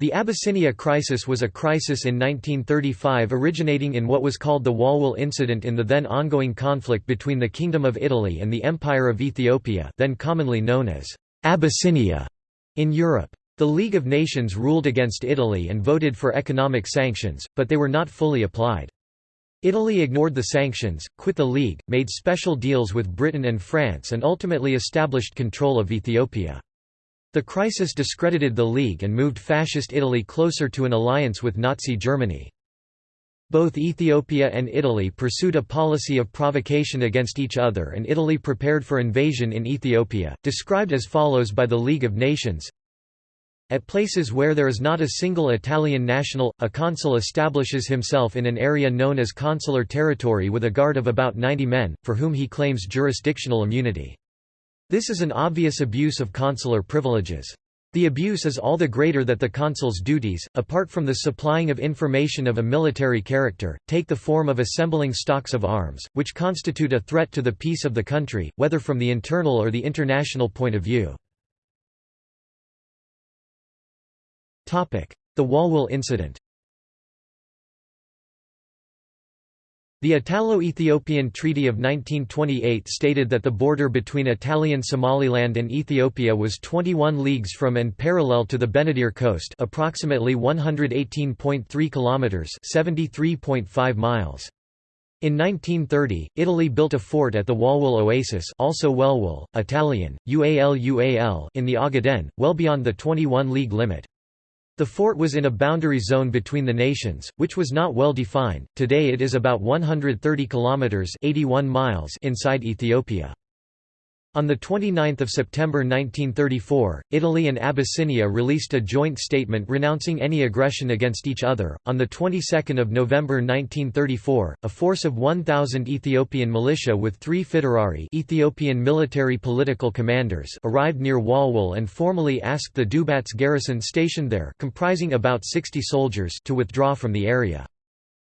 The Abyssinia crisis was a crisis in 1935 originating in what was called the Walwal Incident in the then ongoing conflict between the Kingdom of Italy and the Empire of Ethiopia then commonly known as Abyssinia in Europe. The League of Nations ruled against Italy and voted for economic sanctions, but they were not fully applied. Italy ignored the sanctions, quit the League, made special deals with Britain and France and ultimately established control of Ethiopia. The crisis discredited the League and moved Fascist Italy closer to an alliance with Nazi Germany. Both Ethiopia and Italy pursued a policy of provocation against each other and Italy prepared for invasion in Ethiopia, described as follows by the League of Nations At places where there is not a single Italian national, a consul establishes himself in an area known as consular territory with a guard of about 90 men, for whom he claims jurisdictional immunity. This is an obvious abuse of consular privileges. The abuse is all the greater that the consul's duties, apart from the supplying of information of a military character, take the form of assembling stocks of arms, which constitute a threat to the peace of the country, whether from the internal or the international point of view. The Walwal incident The Italo-Ethiopian Treaty of 1928 stated that the border between Italian Somaliland and Ethiopia was 21 leagues from and parallel to the Benadir coast, approximately 118.3 kilometers, 73.5 miles. In 1930, Italy built a fort at the Walwal Oasis, also Welwal, Italian, Ual Ual, in the Ogaden, well beyond the 21 league limit. The fort was in a boundary zone between the nations, which was not well defined. Today it is about 130 kilometers (81 miles) inside Ethiopia. On 29 September 1934, Italy and Abyssinia released a joint statement renouncing any aggression against each other. On the 22nd of November 1934, a force of 1,000 Ethiopian militia with three Fitawrari Ethiopian military political commanders arrived near Walwal and formally asked the Dubats garrison stationed there comprising about 60 soldiers to withdraw from the area.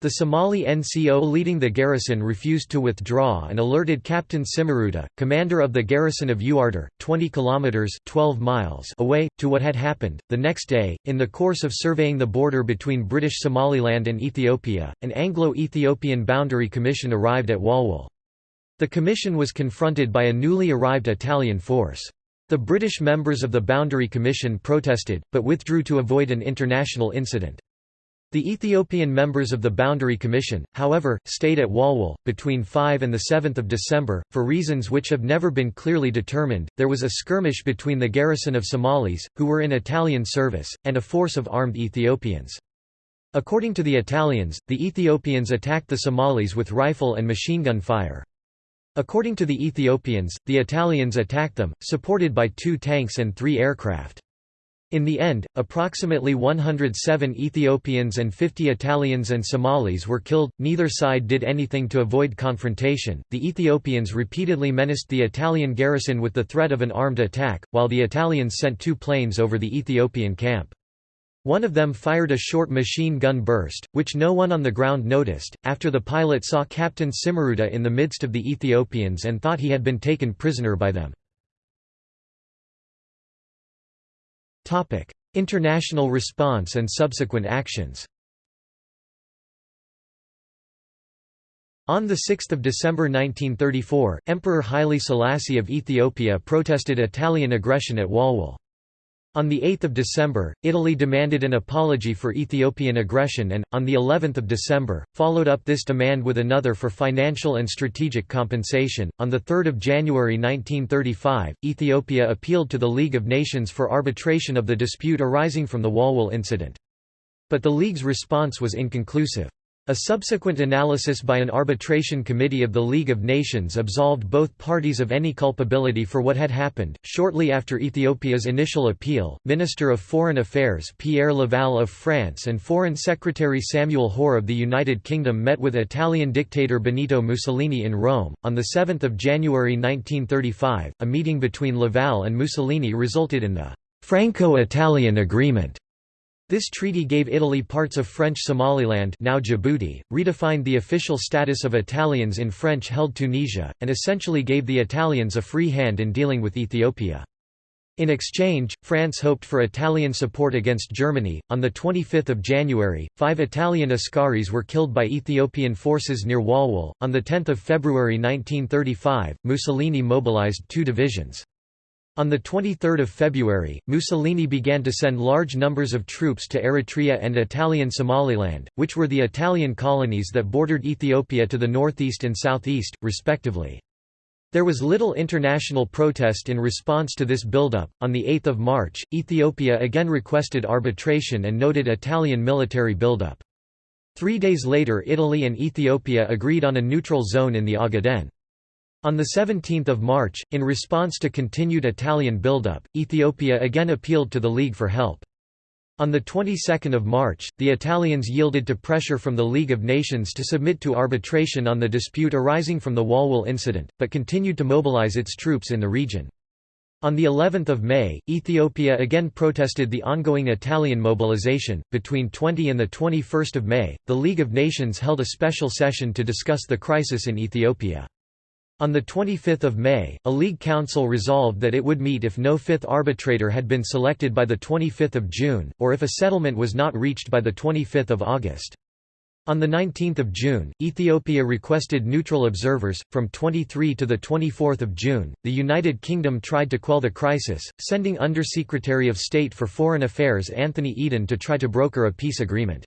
The Somali NCO leading the garrison refused to withdraw and alerted Captain Cimmaruta, commander of the garrison of Uarder, 20 kilometers (12 miles) away, to what had happened. The next day, in the course of surveying the border between British Somaliland and Ethiopia, an Anglo-Ethiopian boundary commission arrived at Walwal. The commission was confronted by a newly arrived Italian force. The British members of the Boundary Commission protested, but withdrew to avoid an international incident. The Ethiopian members of the Boundary Commission, however, stayed at Walwal, between 5 and 7 December, for reasons which have never been clearly determined. There was a skirmish between the garrison of Somalis, who were in Italian service, and a force of armed Ethiopians. According to the Italians, the Ethiopians attacked the Somalis with rifle and machine gun fire. According to the Ethiopians, the Italians attacked them, supported by two tanks and three aircraft. In the end, approximately 107 Ethiopians and 50 Italians and Somalis were killed. Neither side did anything to avoid confrontation. The Ethiopians repeatedly menaced the Italian garrison with the threat of an armed attack, while the Italians sent two planes over the Ethiopian camp. One of them fired a short machine gun burst, which no one on the ground noticed, after the pilot saw Captain Cimmaruta in the midst of the Ethiopians and thought he had been taken prisoner by them. International response and subsequent actions On 6 December 1934, Emperor Haile Selassie of Ethiopia protested Italian aggression at Walwal. On 8 December, Italy demanded an apology for Ethiopian aggression and, on the 11th of December, followed up this demand with another for financial and strategic compensation. On 3 January 1935, Ethiopia appealed to the League of Nations for arbitration of the dispute arising from the Walwal incident. But the League's response was inconclusive. A subsequent analysis by an arbitration committee of the League of Nations absolved both parties of any culpability for what had happened. Shortly after Ethiopia's initial appeal, Minister of Foreign Affairs Pierre Laval of France and Foreign Secretary Samuel Hoare of the United Kingdom met with Italian dictator Benito Mussolini in Rome. On 7 January 1935, a meeting between Laval and Mussolini resulted in the Franco Italian Agreement this treaty gave Italy parts of French Somaliland now Djibouti, redefined the official status of Italians in French-held Tunisia, and essentially gave the Italians a free hand in dealing with Ethiopia. In exchange, France hoped for Italian support against Germany. On 25 January, five Italian Askaris were killed by Ethiopian forces near Walwal. On 10 February 1935, Mussolini mobilized two divisions. On 23 February, Mussolini began to send large numbers of troops to Eritrea and Italian Somaliland, which were the Italian colonies that bordered Ethiopia to the northeast and southeast, respectively. There was little international protest in response to this buildup. On 8 March, Ethiopia again requested arbitration and noted Italian military buildup. Three days later Italy and Ethiopia agreed on a neutral zone in the Ogaden. On 17 March, in response to continued Italian buildup, Ethiopia again appealed to the League for help. On the 22nd of March, the Italians yielded to pressure from the League of Nations to submit to arbitration on the dispute arising from the Walwal incident, but continued to mobilize its troops in the region. On the 11th of May, Ethiopia again protested the ongoing Italian mobilization. Between 20 and the 21st of May, the League of Nations held a special session to discuss the crisis in Ethiopia. On 25 May, a League Council resolved that it would meet if no fifth arbitrator had been selected by 25 June, or if a settlement was not reached by 25 August. On 19 June, Ethiopia requested neutral observers. From 23 to 24 June, the United Kingdom tried to quell the crisis, sending Undersecretary of State for Foreign Affairs Anthony Eden to try to broker a peace agreement.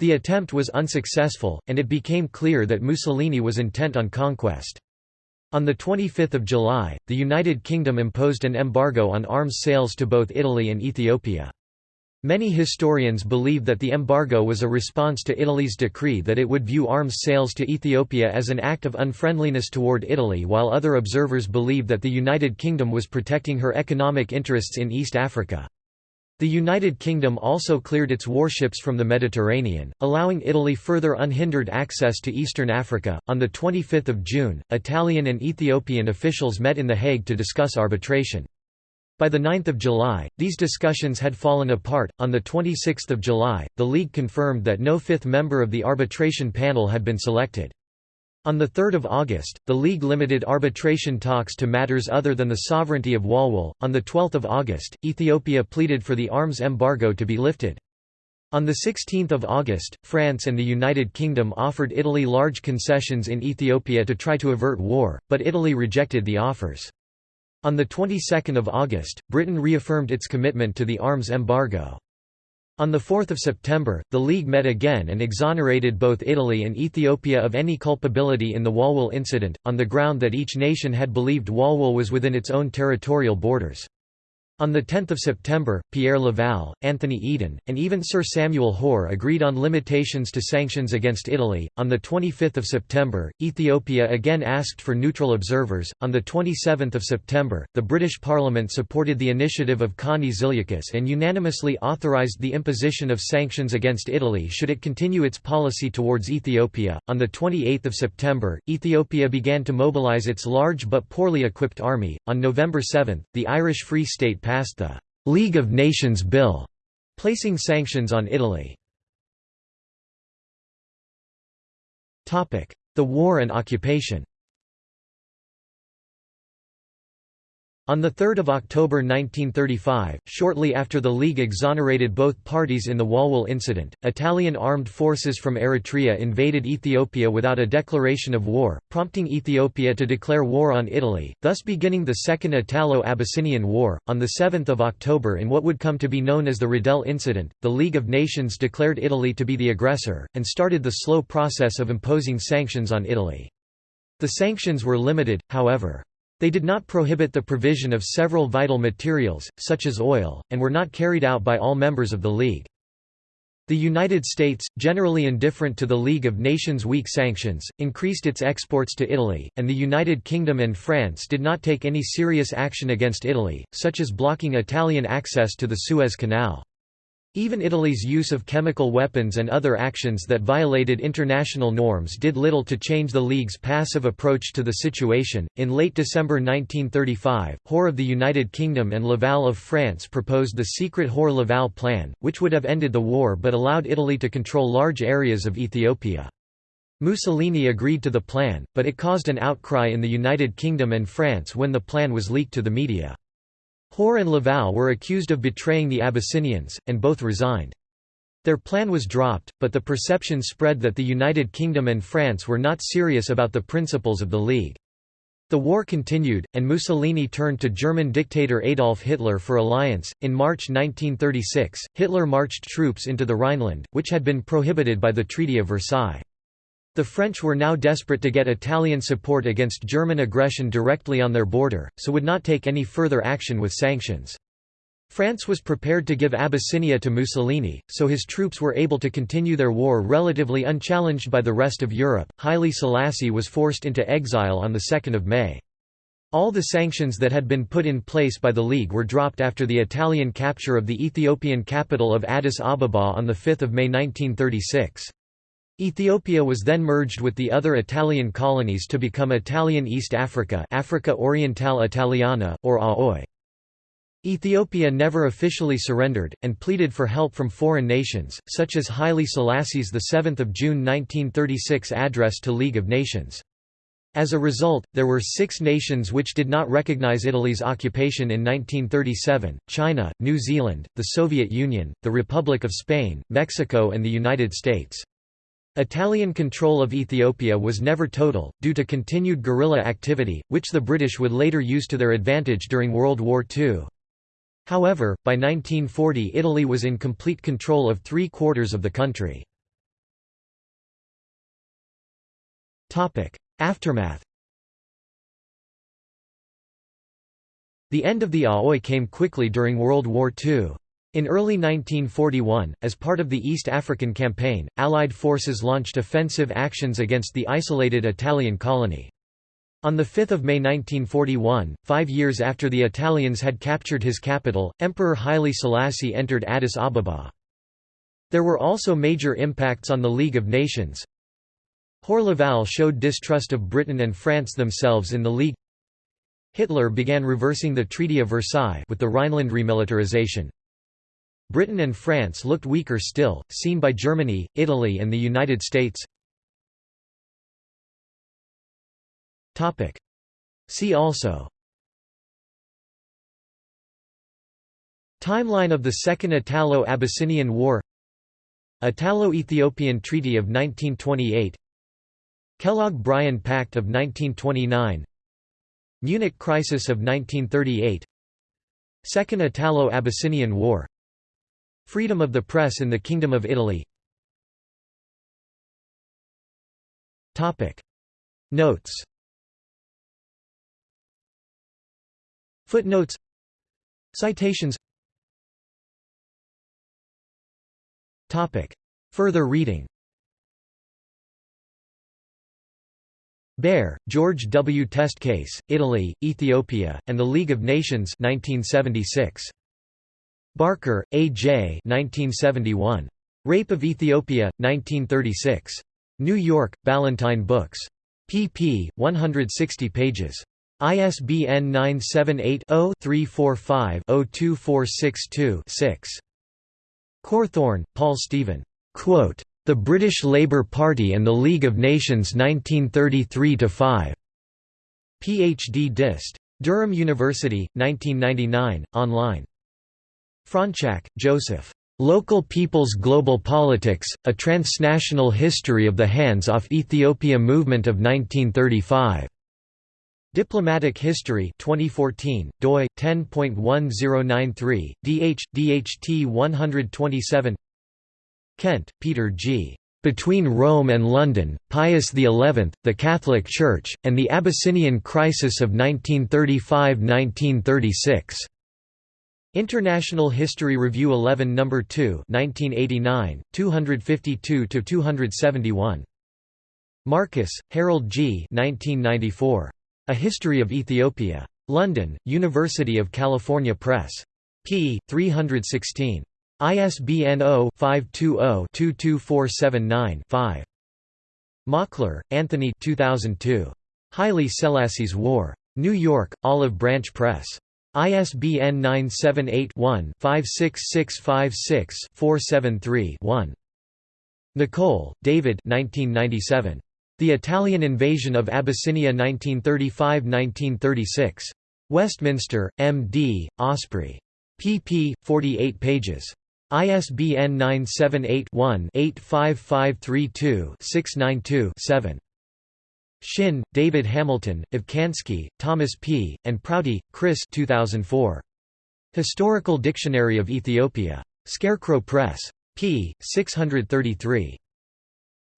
The attempt was unsuccessful, and it became clear that Mussolini was intent on conquest. On 25 July, the United Kingdom imposed an embargo on arms sales to both Italy and Ethiopia. Many historians believe that the embargo was a response to Italy's decree that it would view arms sales to Ethiopia as an act of unfriendliness toward Italy while other observers believe that the United Kingdom was protecting her economic interests in East Africa. The United Kingdom also cleared its warships from the Mediterranean, allowing Italy further unhindered access to eastern Africa. On the 25th of June, Italian and Ethiopian officials met in The Hague to discuss arbitration. By the 9th of July, these discussions had fallen apart. On the 26th of July, the League confirmed that no fifth member of the arbitration panel had been selected. On 3 August, the League limited arbitration talks to matters other than the sovereignty of Walwal. On 12 August, Ethiopia pleaded for the arms embargo to be lifted. On 16 August, France and the United Kingdom offered Italy large concessions in Ethiopia to try to avert war, but Italy rejected the offers. On the 22nd of August, Britain reaffirmed its commitment to the arms embargo. On 4 September, the League met again and exonerated both Italy and Ethiopia of any culpability in the Walwal incident, on the ground that each nation had believed Walwal was within its own territorial borders. On 10 September, Pierre Laval, Anthony Eden, and even Sir Samuel Hoare agreed on limitations to sanctions against Italy. On 25 September, Ethiopia again asked for neutral observers. On 27 September, the British Parliament supported the initiative of Konni Zilliacus and unanimously authorised the imposition of sanctions against Italy should it continue its policy towards Ethiopia. On 28 September, Ethiopia began to mobilise its large but poorly equipped army. On November 7, the Irish Free State passed the «League of Nations Bill», placing sanctions on Italy. The war and occupation On 3 October 1935, shortly after the League exonerated both parties in the Walwal incident, Italian armed forces from Eritrea invaded Ethiopia without a declaration of war, prompting Ethiopia to declare war on Italy, thus beginning the Second Italo-Abyssinian War. On 7 October in what would come to be known as the Riddell Incident, the League of Nations declared Italy to be the aggressor, and started the slow process of imposing sanctions on Italy. The sanctions were limited, however. They did not prohibit the provision of several vital materials, such as oil, and were not carried out by all members of the League. The United States, generally indifferent to the League of Nations' weak sanctions, increased its exports to Italy, and the United Kingdom and France did not take any serious action against Italy, such as blocking Italian access to the Suez Canal. Even Italy's use of chemical weapons and other actions that violated international norms did little to change the League's passive approach to the situation. In late December 1935, Hoare of the United Kingdom and Laval of France proposed the secret Hoare Laval Plan, which would have ended the war but allowed Italy to control large areas of Ethiopia. Mussolini agreed to the plan, but it caused an outcry in the United Kingdom and France when the plan was leaked to the media. Hoare and Laval were accused of betraying the Abyssinians, and both resigned. Their plan was dropped, but the perception spread that the United Kingdom and France were not serious about the principles of the League. The war continued, and Mussolini turned to German dictator Adolf Hitler for alliance. In March 1936, Hitler marched troops into the Rhineland, which had been prohibited by the Treaty of Versailles. The French were now desperate to get Italian support against German aggression directly on their border, so would not take any further action with sanctions. France was prepared to give Abyssinia to Mussolini, so his troops were able to continue their war relatively unchallenged by the rest of Europe. Haile Selassie was forced into exile on 2 May. All the sanctions that had been put in place by the League were dropped after the Italian capture of the Ethiopian capital of Addis Ababa on 5 May 1936. Ethiopia was then merged with the other Italian colonies to become Italian East Africa Africa Orientale Italiana, or AOI. Ethiopia never officially surrendered, and pleaded for help from foreign nations, such as Haile Selassie's 7 June 1936 address to League of Nations. As a result, there were six nations which did not recognize Italy's occupation in 1937, China, New Zealand, the Soviet Union, the Republic of Spain, Mexico and the United States. Italian control of Ethiopia was never total, due to continued guerrilla activity, which the British would later use to their advantage during World War II. However, by 1940 Italy was in complete control of three-quarters of the country. Aftermath The end of the Aoi came quickly during World War II. In early 1941, as part of the East African Campaign, Allied forces launched offensive actions against the isolated Italian colony. On 5 May 1941, five years after the Italians had captured his capital, Emperor Haile Selassie entered Addis Ababa. There were also major impacts on the League of Nations. Hoare Laval showed distrust of Britain and France themselves in the League. Hitler began reversing the Treaty of Versailles with the Rhineland remilitarization. Britain and France looked weaker still, seen by Germany, Italy and the United States. See also. Timeline of the Second Italo-Abyssinian War. Italo-Ethiopian Treaty of 1928 Kellogg-Briand Pact of 1929 Munich Crisis of 1938 Second Italo-Abyssinian War Freedom of the press in the Kingdom of Italy. Notes. Footnotes. Citations. Further reading. Baer, George W. Test Case, Italy, Ethiopia, and the League of Nations 1976. Barker, A. J. 1971. Rape of Ethiopia, 1936. New York, Ballantine Books. pp. 160 pages. ISBN 978-0-345-02462-6. Cawthorne, Paul Stephen. The British Labour Party and the League of Nations 1933–5. Ph.D. Dist. Durham University, 1999, online. Fronczak, Joseph. Local People's Global Politics, A Transnational History of the Hands-Off Ethiopia Movement of 1935. Diplomatic History 2014, doi 10.1093, dh DHT 127. Kent, Peter G. Between Rome and London, Pius XI, the Catholic Church, and the Abyssinian Crisis of 1935–1936. International History Review 11 No. 2 1989, 252–271. Marcus, Harold G. 1994. A History of Ethiopia. London, University of California Press. p. 316. ISBN 0-520-22479-5. Mockler, Anthony 2002. Haile Selassie's War. New York, Olive Branch Press. ISBN 978-1-56656-473-1. Nicolle, David 1997. The Italian Invasion of Abyssinia 1935–1936. Westminster, M.D., Osprey. pp. 48 pages. ISBN 978-1-85532-692-7. Shinn, David Hamilton, Ofcansky, Thomas P., and Prouty, Chris 2004. Historical Dictionary of Ethiopia. Scarecrow Press. p. 633.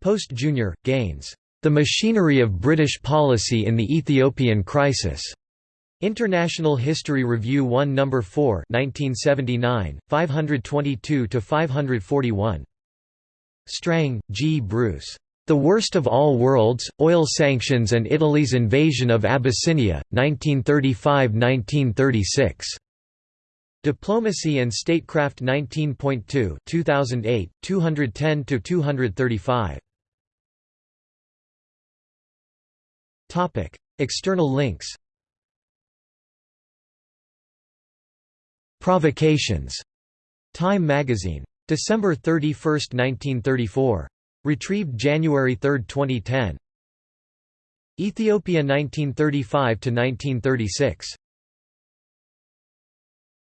Post Jr., Gaines. The Machinery of British Policy in the Ethiopian Crisis. International History Review 1 No. 4 1979, 522–541. Strang, G. Bruce. The Worst of All Worlds, Oil Sanctions and Italy's Invasion of Abyssinia, 1935–1936. Diplomacy and Statecraft 19.2 2008, 210–235. External links Provocations. Time magazine. December 31, 1934. Retrieved January 3, 2010. Ethiopia 1935 to 1936.